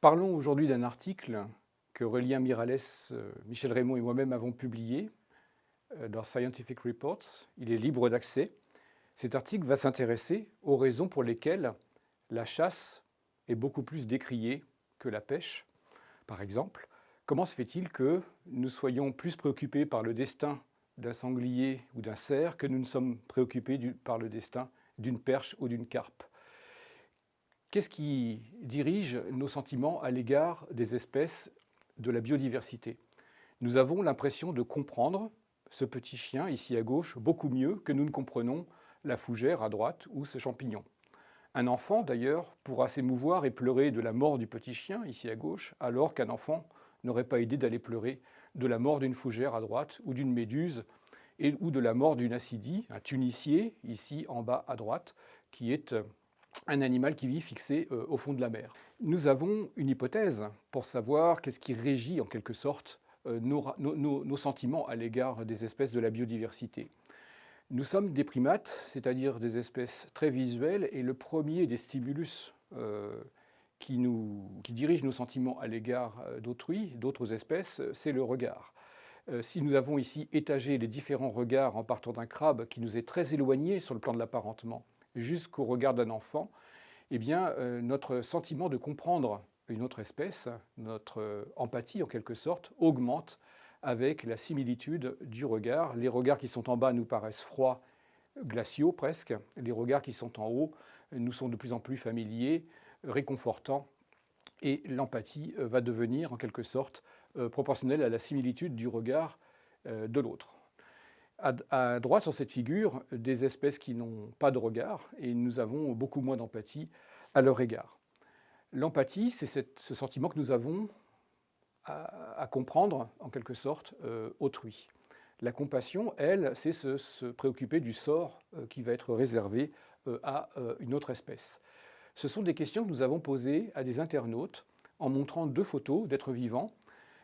Parlons aujourd'hui d'un article que Aurélien Mirales, euh, Michel Raymond et moi-même avons publié euh, dans Scientific Reports. Il est libre d'accès. Cet article va s'intéresser aux raisons pour lesquelles la chasse est beaucoup plus décriée que la pêche. Par exemple, comment se fait-il que nous soyons plus préoccupés par le destin d'un sanglier ou d'un cerf que nous ne sommes préoccupés par le destin d'une perche ou d'une carpe? Qu'est-ce qui dirige nos sentiments à l'égard des espèces de la biodiversité? Nous avons l'impression de comprendre ce petit chien, ici à gauche, beaucoup mieux que nous ne comprenons la fougère à droite ou ce champignon. Un enfant, d'ailleurs, pourra s'émouvoir et pleurer de la mort du petit chien, ici à gauche, alors qu'un enfant n'aurait pas idée d'aller pleurer de la mort d'une fougère à droite ou d'une méduse et, ou de la mort d'une acidie, un tunicier, ici en bas à droite, qui est un animal qui vit fixé euh, au fond de la mer. Nous avons une hypothèse pour savoir qu'est-ce qui régit en quelque sorte euh, nos, sentiments à l'égard des espèces de la biodiversité. Nous sommes des primates, c'est-à-dire des espèces très visuelles, et le premier des stimulus euh, qui, nous, qui dirige nos sentiments à l'égard d'autrui, d'autres espèces, c'est le regard. si nous avons ici étagé les différents regards en partant d'un crabe qui nous est très éloigné sur le plan de l'apparentement, jusqu'au regard d'un enfant, eh bien, euh, notre sentiment de comprendre une autre espèce, notre euh, empathie en quelque sorte, augmente avec la similitude du regard. Les regards qui sont en bas nous paraissent froids, glaciaux presque. Les regards qui sont en haut nous sont de plus en plus familiers, réconfortants. Et l'empathie euh, va devenir en quelque sorte proportionnelle à la similitude du regard de l'autre à, droite sur cette figure des espèces qui n'ont pas de regard et nous avons beaucoup moins d'empathie à leur égard. L'empathie, c'est ce sentiment que nous avons à, comprendre, en quelque sorte, euh, autrui. La compassion, elle, c'est se, préoccuper du sort euh, qui va être réservé euh, à une autre espèce. Ce sont des questions que nous avons posées à des internautes en montrant deux photos d'êtres vivants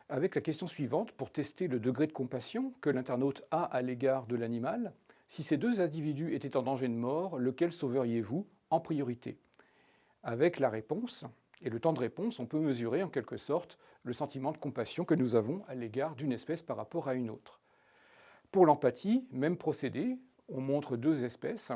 avec la question suivante pour tester le degré de compassion que l'internaute a à l'égard de l'animal. Si ces deux individus étaient en danger de mort, lequel sauveriez-vous en priorité? Avec la réponse et le temps de réponse, on peut mesurer en quelque sorte le sentiment de compassion que nous avons à l'égard d'une espèce par rapport à une autre. Pour l'empathie, même procédé, on montre deux espèces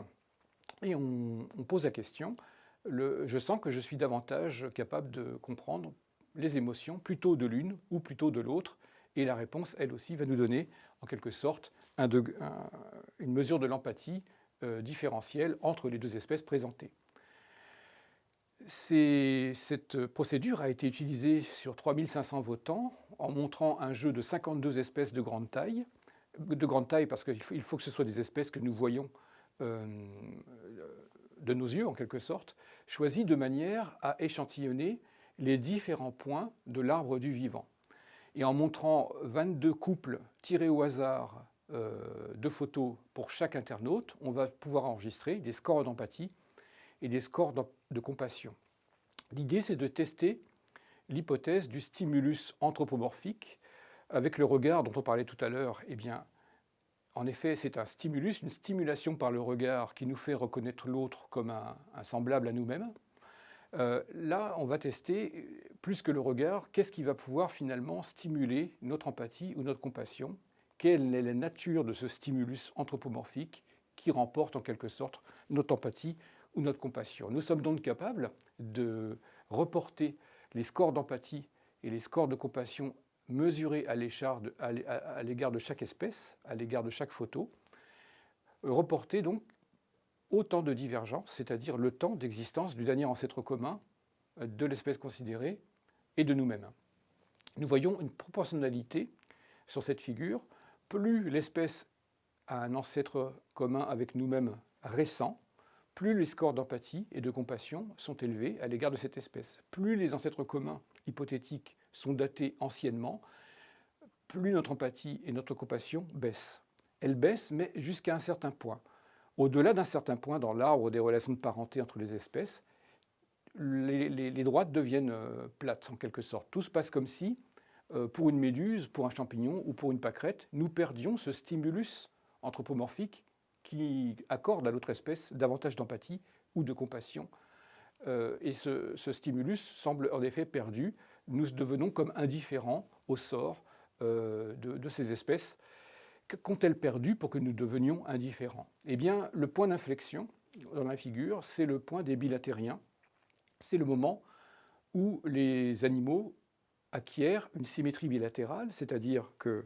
et on, pose la question, je sens que je suis davantage capable de comprendre les émotions plutôt de l'une ou plutôt de l'autre Et la réponse, elle aussi, va nous donner en quelque sorte une mesure de l'empathie euh, différentielle entre les deux espèces présentées. Cette procédure a été utilisée sur 3500 votants en montrant un jeu de 52 espèces de grande taille, de grande taille parce qu'il faut, que ce soit des espèces que nous voyons euh, de nos yeux en quelque sorte, choisies de manière à échantillonner les différents points de l'arbre du vivant. Et en montrant 22 couples tirés au hasard euh, de photos pour chaque internaute, on va pouvoir enregistrer des scores d'empathie et des scores de compassion. L'idée, c'est de tester l'hypothèse du stimulus anthropomorphique avec le regard dont on parlait tout à l'heure. Eh bien, en effet, c'est un stimulus, une stimulation par le regard qui nous fait reconnaître l'autre comme un semblable à nous-mêmes. Euh, là, on va tester, plus que le regard, qu'est-ce qui va pouvoir finalement stimuler notre empathie ou notre compassion? Quelle est la nature de ce stimulus anthropomorphique qui remporte en quelque sorte notre empathie ou notre compassion? Nous sommes donc capables de reporter les scores d'empathie et les scores de compassion mesurés à l'égard de chaque espèce, à l'égard de chaque photo, reporter donc autant de divergences, c'est-à-dire le temps d'existence du dernier ancêtre commun euh, de l'espèce considérée et de nous-mêmes. Nous voyons une proportionnalité sur cette figure. Plus l'espèce a un ancêtre commun avec nous-mêmes récent, plus les scores d'empathie et de compassion sont élevés à l'égard de cette espèce. Plus les ancêtres communs hypothétiques sont datés anciennement, plus notre empathie et notre compassion baissent. Elles baissent, mais jusqu'à un certain point. Au-delà d'un certain point dans l'arbre des relations de parenté entre les espèces, les, droites deviennent euh, plates en quelque sorte. Tout se passe comme si euh, pour une méduse, pour un champignon ou pour une pâquerette, nous perdions ce stimulus anthropomorphique qui accorde à l'autre espèce davantage d'empathie ou de compassion. Euh, et ce, stimulus semble en effet perdu. Nous devenons comme indifférents au sort euh, de, ces espèces. Qu'ont-elles perdu pour que nous devenions indifférents? Eh bien, le point d'inflexion dans la figure, c'est le point des bilatériens. C'est le moment où les animaux acquièrent une symétrie bilatérale, c'est-à-dire qu'il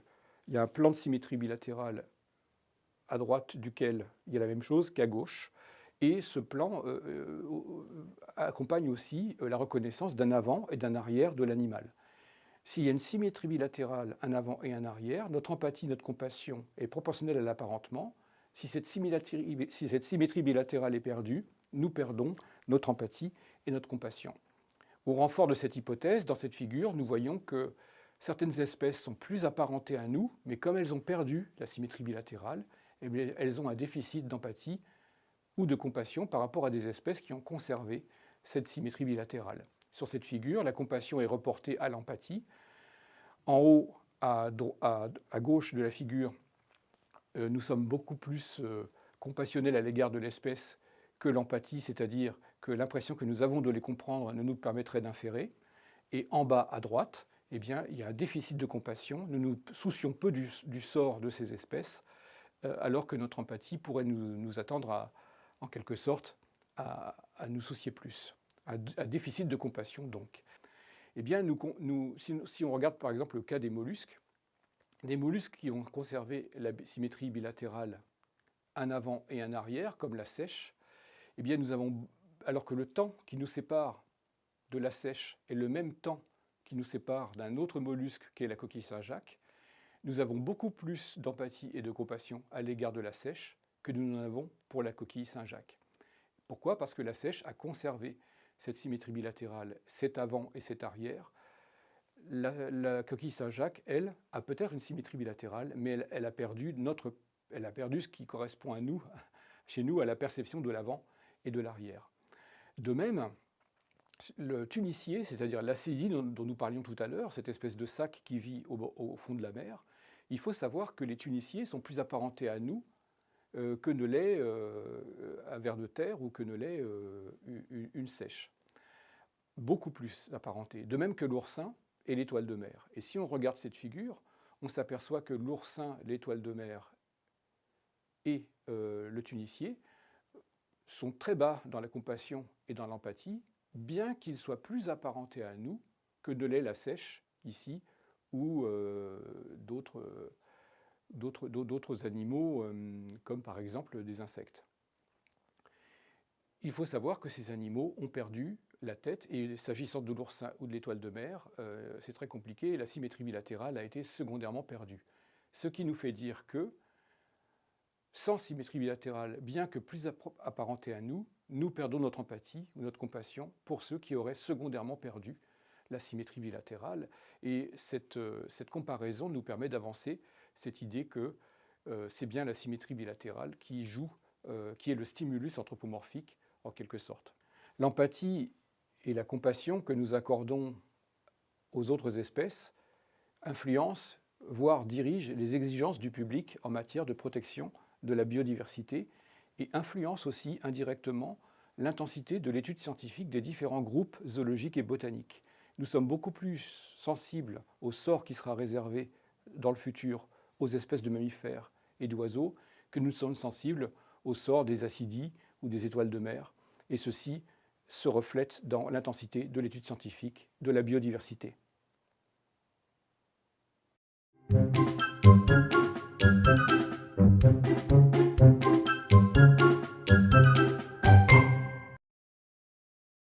y a un plan de symétrie bilatérale à droite duquel il y a la même chose qu'à gauche, et ce plan euh, euh, accompagne aussi euh, la reconnaissance d'un avant et d'un arrière de l'animal. S'il y a une symétrie bilatérale, un avant et un arrière, notre empathie, notre compassion est proportionnelle à l'apparentement. Si cette, si cette symétrie bilatérale est perdue, nous perdons notre empathie et notre compassion. Au renfort de cette hypothèse, dans cette figure, nous voyons que certaines espèces sont plus apparentées à nous, mais comme elles ont perdu la symétrie bilatérale, eh elles ont un déficit d'empathie ou de compassion par rapport à des espèces qui ont conservé cette symétrie bilatérale. Sur cette figure, la compassion est reportée à l'empathie. En haut, à, gauche de la figure, euh, nous sommes beaucoup plus euh, compassionnels à l'égard de l'espèce que l'empathie, c'est-à-dire que l'impression que nous avons de les comprendre ne nous permettrait d'inférer. Et en bas à droite, eh bien, il y a un déficit de compassion. Nous nous soucions peu du, sort de ces espèces, alors que notre empathie pourrait nous, attendre en quelque sorte à, nous soucier plus, à, déficit de compassion donc. Eh bien, nous, si, si, on regarde par exemple le cas des mollusques, des mollusques qui ont conservé la symétrie bilatérale un avant et un arrière, comme la sèche, eh bien nous avons alors que le temps qui nous sépare de la sèche est le même temps qui nous sépare d'un autre mollusque qui est la coquille Saint-Jacques, nous avons beaucoup plus d'empathie et de compassion à l'égard de la sèche que nous n'en avons pour la coquille Saint-Jacques. Pourquoi? Parce que la sèche a conservé cette symétrie bilatérale, cet avant et cet arrière. La, coquille Saint-Jacques, elle, a peut-être une symétrie bilatérale, mais elle, a perdu notre, elle a perdu ce qui correspond à nous, chez nous, à la perception de l'avant et de l'arrière. De même, le tunicier, c'est-à-dire l'acédie dont, nous parlions tout à l'heure, cette espèce de sac qui vit au, fond de la mer, il faut savoir que les tuniciers sont plus apparentés à nous euh, que ne l'est euh, un ver de terre ou que ne l'est euh, une, sèche. Beaucoup plus apparentés. De même que l'oursin et l'étoile de mer. Et si on regarde cette figure, on s'aperçoit que l'oursin, l'étoile de mer et le tunicier sont très bas dans la compassion et dans l'empathie, bien qu'ils soient plus apparentés à nous que de l'est la sèche, ici, ou euh, d'autres animaux, euh, comme par exemple des insectes. Il faut savoir que ces animaux ont perdu la tête, et s'agissant de l'oursin ou de l'étoile de mer, euh, c'est très compliqué, la symétrie bilatérale a été secondairement perdue. Ce qui nous fait dire que sans symétrie bilatérale, bien que plus apparentés à nous, nous perdons notre empathie ou notre compassion pour ceux qui auraient secondairement perdu la symétrie bilatérale. Et cette, euh, cette comparaison nous permet d'avancer cette idée que euh, c'est bien la symétrie bilatérale qui joue, euh, qui est le stimulus anthropomorphique en quelque sorte. L'empathie et la compassion que nous accordons aux autres espèces influencent, voire dirigent les exigences du public en matière de protection de la biodiversité et influence aussi indirectement l'intensité de l'étude scientifique des différents groupes zoologiques et botaniques. Nous sommes beaucoup plus sensibles au sort qui sera réservé dans le futur aux espèces de mammifères et d'oiseaux que nous sommes sensibles au sort des acidies ou des étoiles de mer. Et ceci se reflète dans l'intensité de l'étude scientifique de la biodiversité.